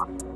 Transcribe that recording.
you